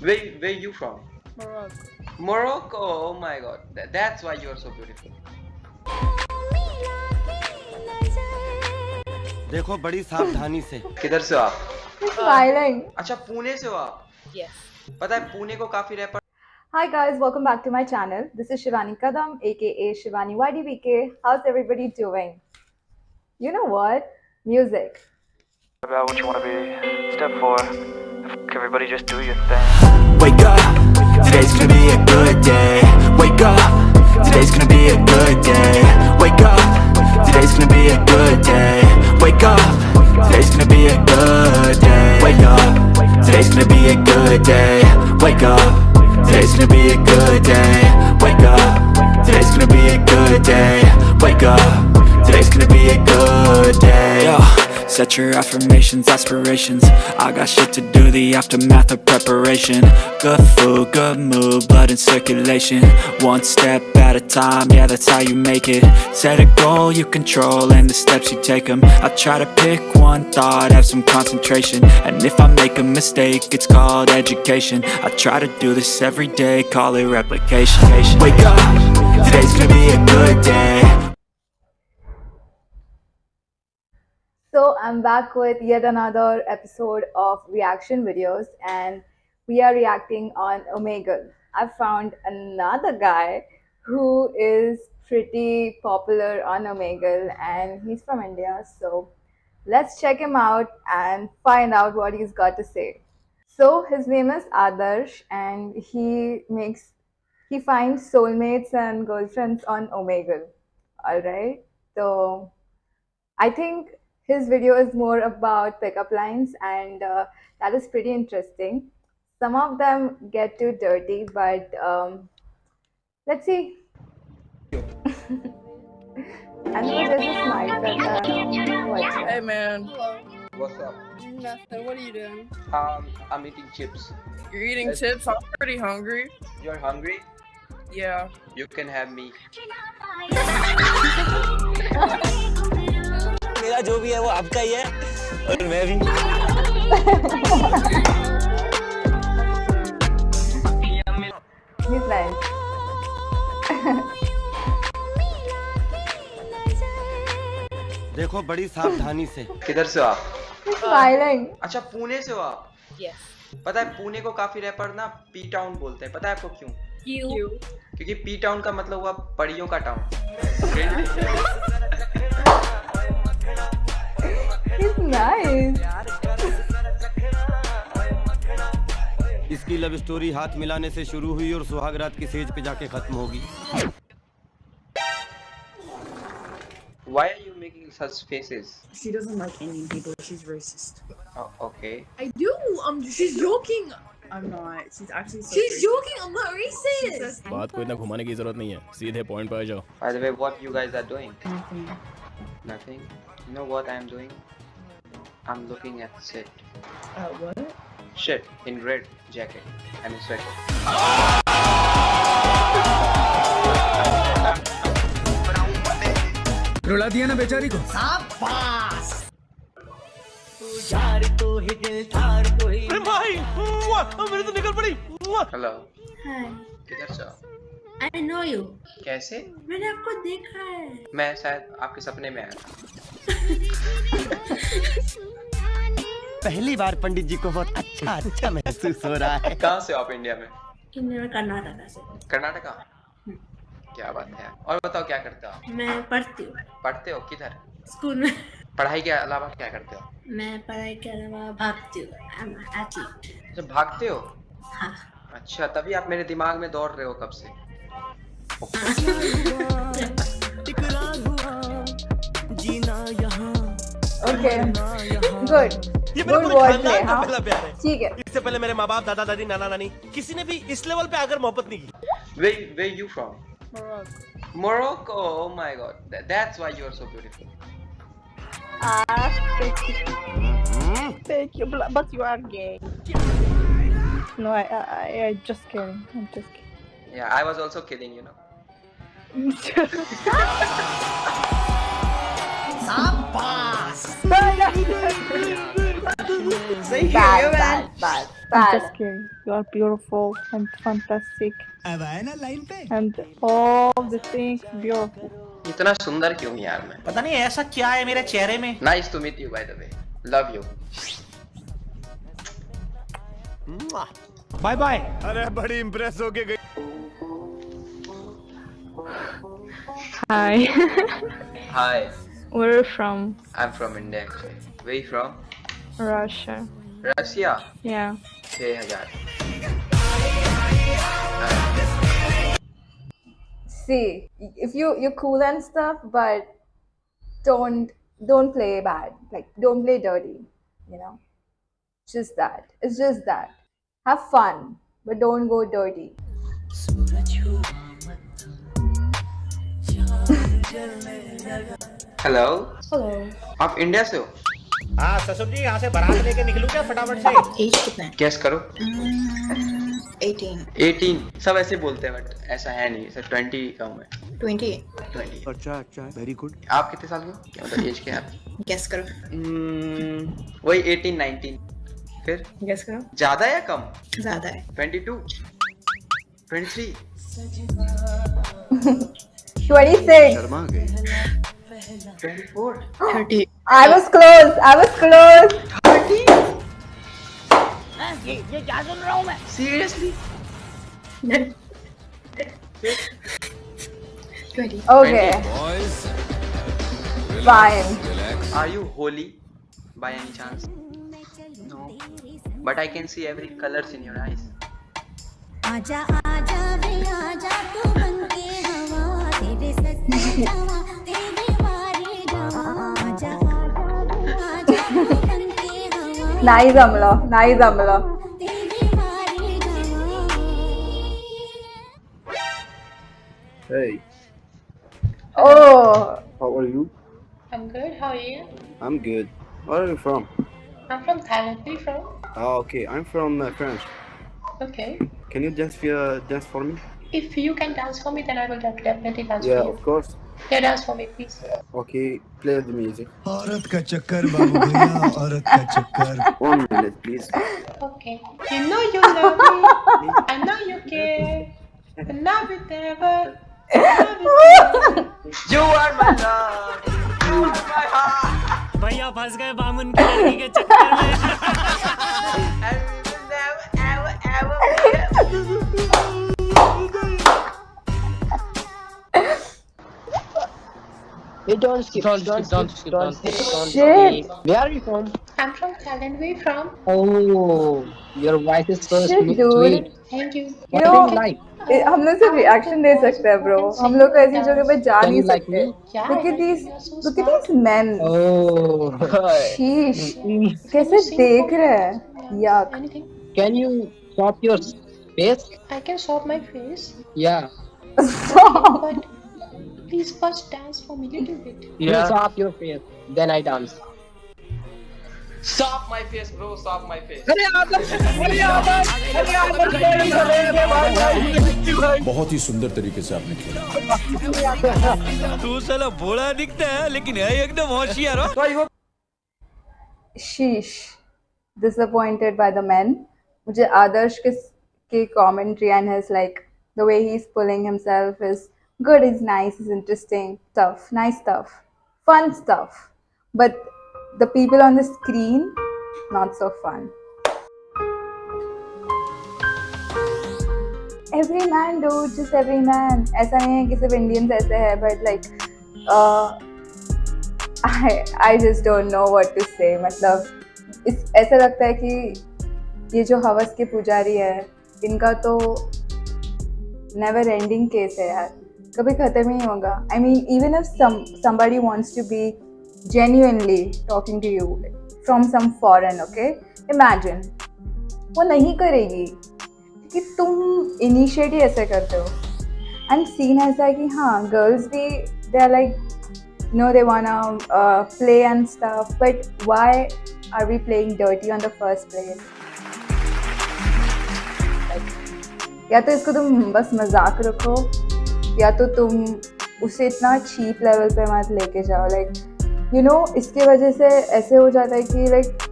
Where where you from? Morocco. Morocco. Oh my god. Th- that's why you are so beautiful. देखो बड़ी सावधानी से किधर से हो आप Smiling. अच्छा पुणे से हो आप Yes. पता है पुणे को काफ़ी rapper Hi guys, welcome back to my channel. This is Shivani Kadam, aka Shivani YDBK. How's everybody doing? You know what? Music. about what you want to be. Step four, everybody just do your thing. Wake up, today's gonna be a good day. Wake up, today's gonna be a good day. Wake up, today's gonna be a good day. Wake up, today's gonna be a good day. Wake up, today's gonna be a good day. Wake up, today's gonna be a good day. Wake up, today's gonna be a good day. Wake up, today's gonna be a good day. Set your affirmations, aspirations. I got shit to do, the aftermath of preparation. Good food, good mood, blood in circulation. One step at a time, yeah that's how you make it. Set a goal you control and the steps you take them I try to pick one thought, have some concentration. And if I make a mistake, it's called education. I try to do this every day, call it replication. Wake up, today's gonna be a good day So I'm back with yet another episode of reaction videos and we are reacting on Omegle. I found another guy who is pretty popular on Omegle and he's from India. So let's check him out and find out what he's got to say. So his name is Adarsh and he makes he finds soulmates and girlfriends on Omegle. Alright. So I think his video is more about pickup lines and uh, that is pretty interesting. Some of them get too dirty, but um, let's see. and there's a smile that uh, watching. Hey man. What's up? Nothing. What are you doing? Um, I'm eating chips. You're eating Yes. chips. I'm pretty hungry. You're hungry? Yeah. You can have me. मेरा जो भी है वो आपका ही है। और मैं भी। देखो बड़ी सावधानी से। किधर से हो आप? अच्छा पुणे से हो आप? Yes. पता है पुणे को काफ़ी रैपर ना पी टाउन बोलते हैं। पता है आपको क्यों? You. क्योंकि पी टाउन का मतलब हुआ पड़ियों का टाउन लव स्टोरी हाथ मिलाने से शुरू हुई और सुहागरात की सेज पे जाके खत्म होगी Why are you making such faces? She doesn't like Indian people. She's racist. Oh, okay. I do. Um, she's joking. I'm not. She's actually so She's racist. joking. I'm not racist. बात को इतना घुमाने की ज़रूरत नहीं है सीधे point पर आ जाओ By the way, what you guys are doing? Nothing. Nothing. You know what I'm doing? I'm looking at shit. At Uh, what? shit in red jacket and a sweater. रुला दिया ना बेचारी को। अरे तो निकल पड़ी हेलो किधर आई नो यू कैसे? मैंने आपको देखा है। मैं शायद आपके सपने में आया पहली बार पंडित जी को बहुत अच्छा अच्छा महसूस हो रहा है। कहाँ से आप इंडिया में? इंडिया में कर्नाटका से. कर्नाटका? क्या बात है। और बताओ क्या करते हो मैं पढ़ती हूँ। पढ़ते हो? किधर? स्कूल में. पढ़ाई के अलावा क्या करते हो? मैं पढ़ाई के अलावा भागती हूँ. जब भागते हो? हाँ. अच्छा तभी आप मेरे दिमाग में दौड़ रहे हो कब से? Okay. Good. Good wordplay, हाँ? ठीक है. इससे पहले मेरे माँ बाप दादा दादी नाना नानी किसी ने भी इस लेवल पे आकर मोहब्बत नहीं की Where where you from? Morocco. Morocco. Oh my god. Th- that's why you are so beautiful. Thank you, but but you are gay. No, I, I, I, I just kidding. I'm just kidding. Yeah, I was also kidding, you know. सही bad, bad, bad, bad. Just kidding. You are beautiful and fantastic. And all the things beautiful. इतना सुंदर क्यों हूँ यार मैं पता नहीं ऐसा क्या है मेरे चेहरे में nice to meet you by the way love you bye bye अरे बड़ी इम्प्रेस होके गई Hi. Hi Where are you from? I am from India actually way you from Russia. Russia? Yeah. 6000. See, if you you're cool and stuff, but don't don't play bad. Like don't play dirty, you know? Just that. It's just that. Have fun, but don't go dirty. Hello. Hello. Of India so. हो ससुर जी यहाँ से बारात लेके निकलूं क्या फटाफट से? As कितना है? गेस करो। 18 18 सब ऐसे बोलते हैं बट ऐसा है नहीं। सर 20 कम है। 20 20 अच्छा अच्छा वेरी गुड आप कितने साल के क्या मतलब एज क्या है आपकी? गेस करो। Hmm, वही 18 19 फिर? गेस करो। ज़्यादा या कम? ज़्यादा है। 22 23 26. शर्मा गए। 24 30 I was close. I was close. 30 seriously 20 Okay, fine. are you holy by any chance no but i can see every colors in your eyes आजा आजा वे आजा तू बनके हवा तेरे सच्चे हवा Nice, Amla. Nice, Amla. तेरे वारे जावा Hey, Oh, how are you? I'm good. How are you? I'm good. Where are you from? I'm from Thailand. Where you from? Oh, okay. I'm from uh, France. Okay. Can you dance uh, dance for me? If you can dance for me, then I will def- definitely dance yeah, for you. of course. Yeah, dance for me, please. Okay, play the music. औरत का चक्कर बाबू भैया औरत का चक्कर One minute, please. Okay. You know you love me. I know you care. And love it ever. Love it ever. you are my love you are my heart भैया फंस गए बामुन की लड़की के चक्कर में and we will never ever ever Hey, don't skip, don't, skip, don't skip, don't skip, don't Shit. skip. Where are you from? I'm from Thailand. Where you from? Oh, your voice is so Shit, sweet. dude. sweet. Thank you. you What know, do you like? ए- हम लोग सिर्फ reaction दे सकते हैं bro हम लोग को ऐसी जगह पे जा Can नहीं you like सकते me? Yeah, look I at like these you. You're so look at smart. these men Oh, शीश कैसे देख रहे हैं yuck Anything? can you stop your face? I can shop my face. Yeah. But please first dance for me a little bit. You stop your face, then I dance. stop my face bro stop my face बहुत ही सुंदर तरीके से आपने खेला तू साला भोला दिखता है लेकिन है एकदम होशियार हो sheesh disappointed by the men मुझे आदर्श के के commentary and his like the way he's pulling himself is good is nice is interesting stuff nice stuff fun stuff but the people on the screen not so fun every man dude just every man ऐसा नहीं है कि सिर्फ़ Indians ऐसे है uh, I I just don't know what to say मतलब इस ऐसा लगता है कि ये जो हवस के पुजारी है इनका तो नेवर एंडिंग केस है यार कभी खत्म ही होगा। I mean even if Sammy wants to be genuinely talking to you from some foreign okay imagine वो नहीं करेगी कि तुम इनिशिएट ही ऐसे करते हो। एंड सीन ऐसा है कि हाँ गर्ल्स भी they are like no they won play and stuff but why are we playing dirty on the first place या तो इसको तुम बस मज़ाक रखो या तो तुम उसे इतना चीप लेवल पे मत लेके जाओ लाइक यू नो इसके वजह से ऐसे हो जाता है कि लाइक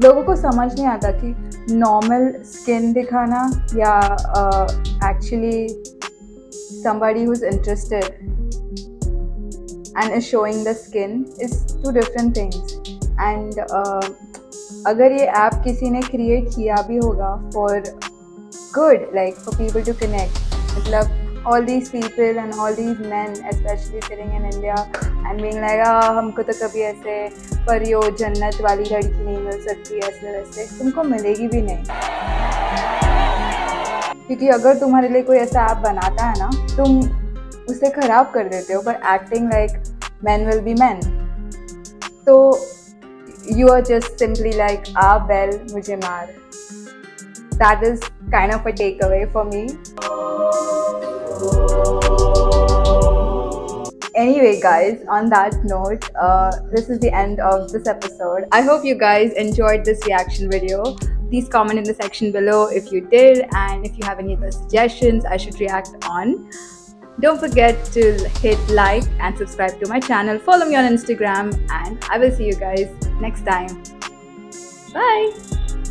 लोगों को समझ नहीं आता कि नॉर्मल स्किन दिखाना या actually somebody who is interested and is showing the skin is two different things and अगर ये ऐप किसी ने क्रिएट किया भी होगा for good like for people to connect मतलब all these people and all these men, especially sitting in India and being like ah हमको तो कभी ऐसे परियो जन्नत वाली लड़की नहीं मिल सकती, ऐसे, वैसे। तुमको मिलेगी भी नहीं। क्योंकि अगर तुम्हारे लिए कोई ऐसा ऐप बनाता है ना, तुम उसे खराब कर देते हो, पर acting like man will be man तो you are just simply like आ बेल मुझे मार। That is kind of a takeaway for me. Anyway, guys, on that note, uh, this is the end of this episode. I hope you guys enjoyed this reaction video. Please comment in the section below if you did and if you have any other suggestions I should react on. Don't forget to hit like and subscribe to my channel. Follow me on Instagram and I will see you guys next time. Bye!